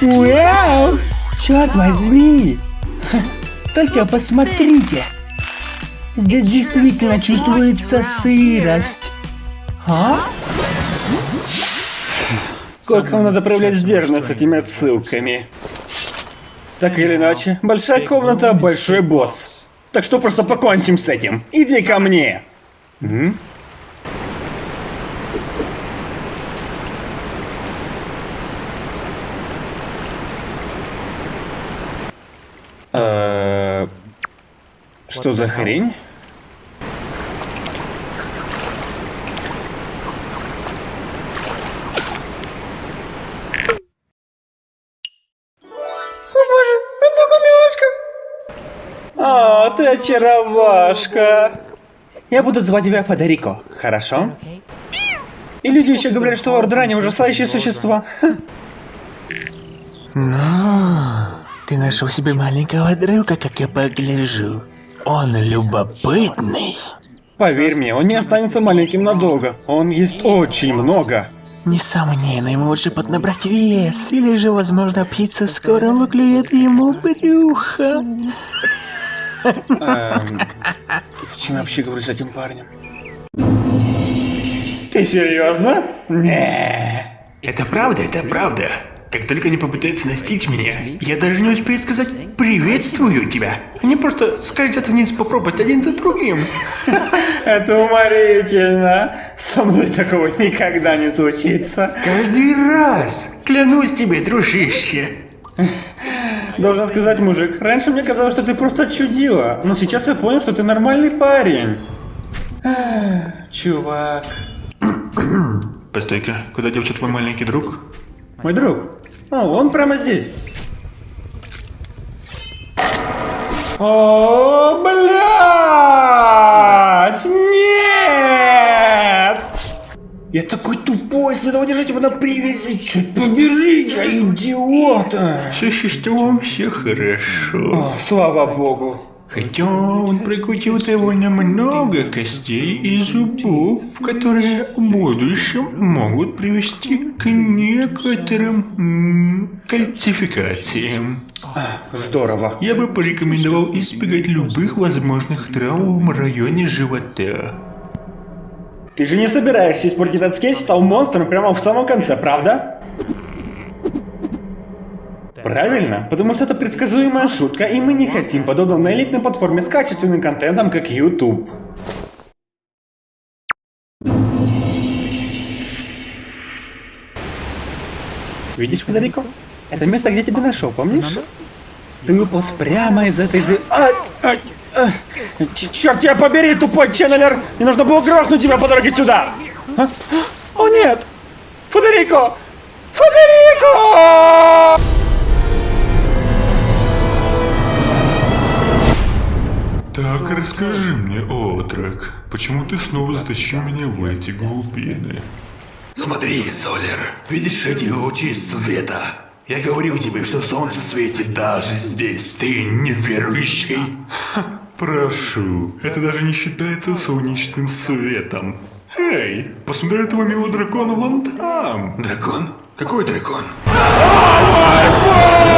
Вау! Черт возьми! Ха, Только посмотрите! Здесь действительно чувствуется сырость. А? Кокам надо проявлять сдержанность с этими отсылками. Так или иначе, большая комната, большой босс. Так что просто покончим с этим. Иди ко мне. М? Что за хрень? О, ты очаровашка. Я буду звать тебя Федерико, хорошо? И люди еще говорят, что ордрани ужасающие существа. Ну, ты нашел себе маленького друга, как я погляжу. Он любопытный. Поверь мне, он не останется маленьким надолго. Он ест очень много. Несомненно, ему лучше поднабрать вес, или же, возможно, птица в скором выклюет ему брюхо. Эм, зачем я вообще говорю с этим парнем? Ты серьезно? Не. Это правда, это правда. Как только они попытаются настичь меня, я даже не успею сказать «приветствую тебя». Они просто скользят вниз по пропасти один за другим. Это уморительно. Со мной такого никогда не случится. Каждый раз. Клянусь тебе, дружище. Должен сказать, мужик, раньше мне казалось, что ты просто чудила, но сейчас я понял, что ты нормальный парень. Чувак. Постой-ка, куда делся твой маленький друг? Мой друг. О, он прямо здесь. О, блядь! Нет! Я такой тупой, следовало держать его на привязи. Чуть побери, я идиота. Существом все хорошо. О, слава богу. Хотя он прикутил довольно много костей и зубов, которые в будущем могут привести к некоторым кальцификациям. Здорово. Я бы порекомендовал избегать любых возможных травм в районе живота. Ты же не собираешься испортить этот скетч, стал монстром прямо в самом конце, правда? Правильно, потому что это предсказуемая шутка, и мы не хотим подобного на элитной платформе с качественным контентом, как YouTube. Видишь, Федерико? Это место, где тебя нашел, помнишь? Ты выполз прямо из этой ды... А, а, а. Черт тебя побери, тупой ченнелер! Мне нужно было грохнуть тебя по дороге сюда! А? О нет! Федерико! Федерико! Так, расскажи мне, Отрак, почему ты снова затащил меня в эти глубины? Смотри, Солер, видишь эти лучи света? Я говорил тебе, что солнце светит даже здесь. Ты неверующий. Прошу, это даже не считается солнечным светом. Эй, посмотри этого милого дракона вон там. Дракон? Какой дракон? Ой,